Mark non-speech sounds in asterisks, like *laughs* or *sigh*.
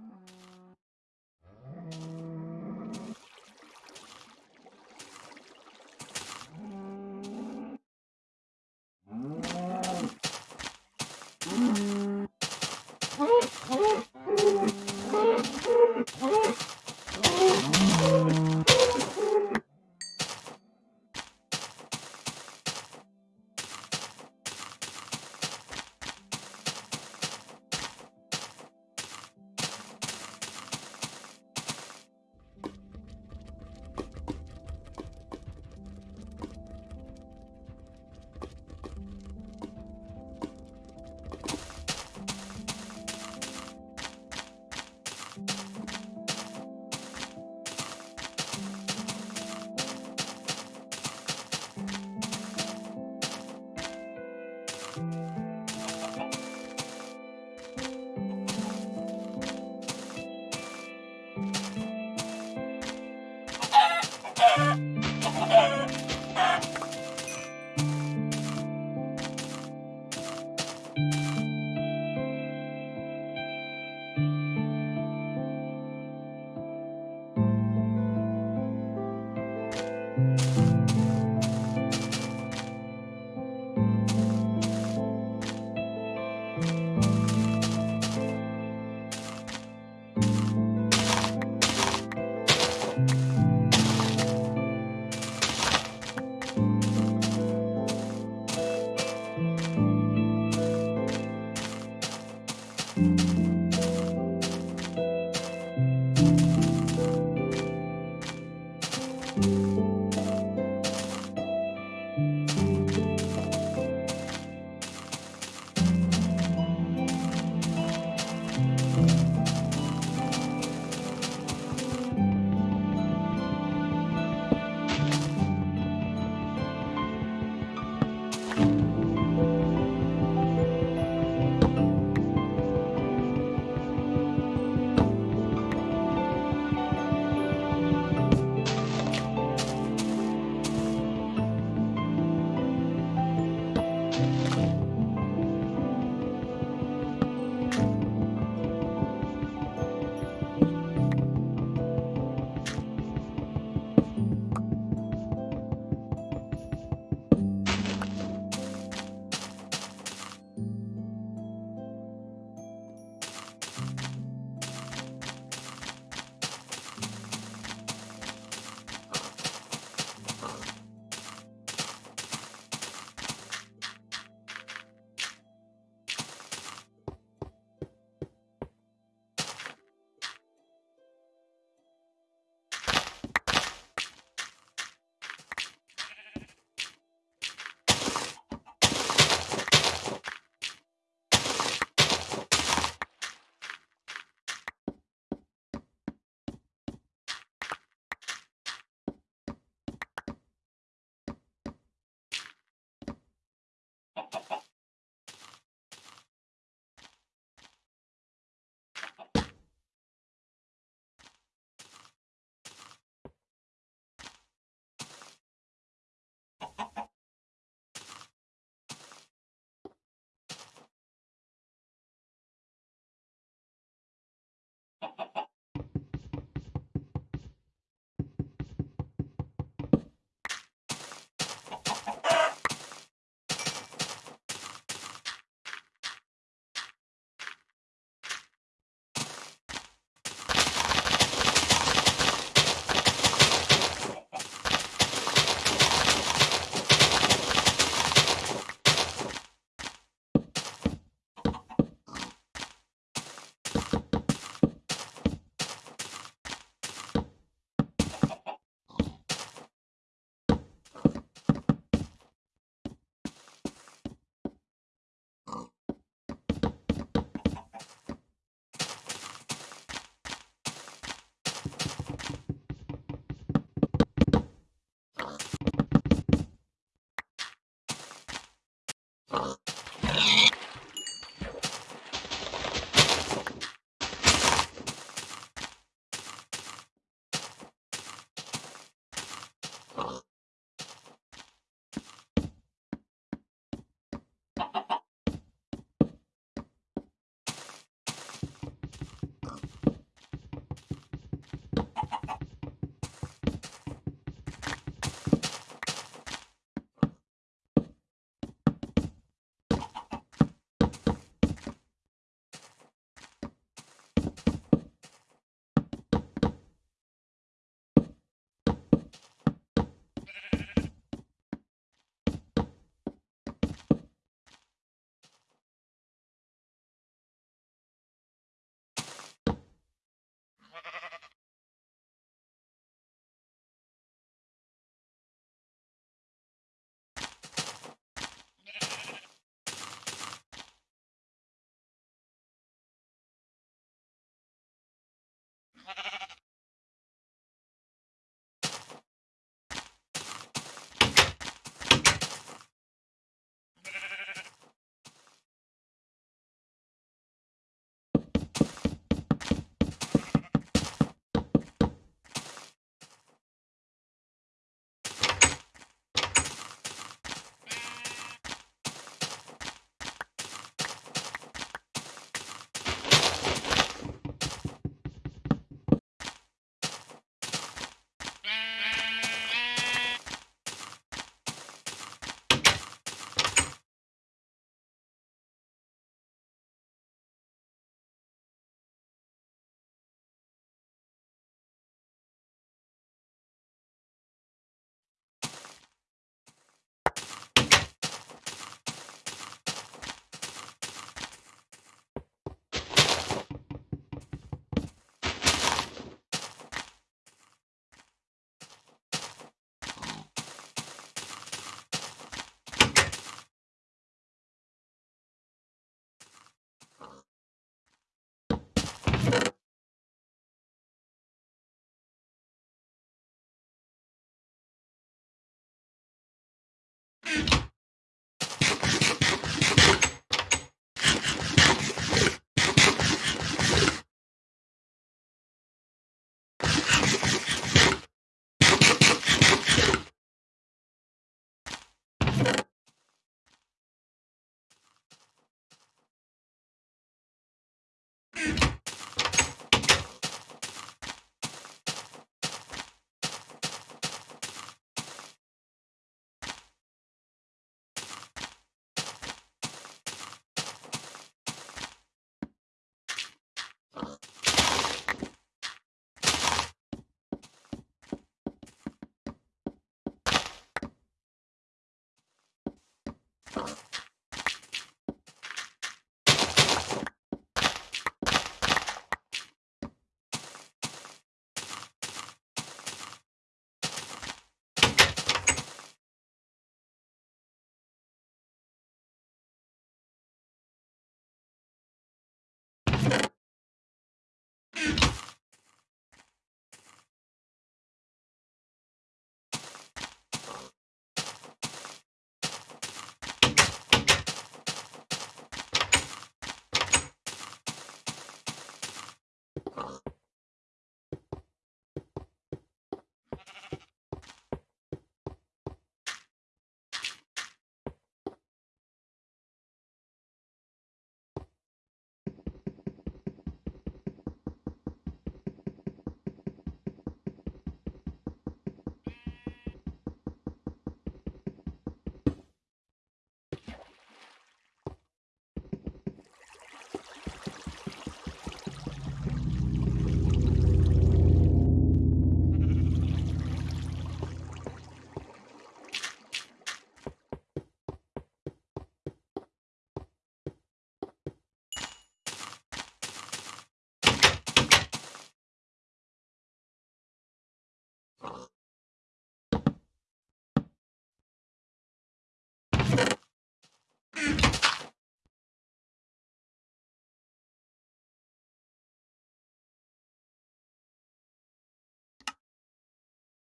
Uh. あ! *laughs*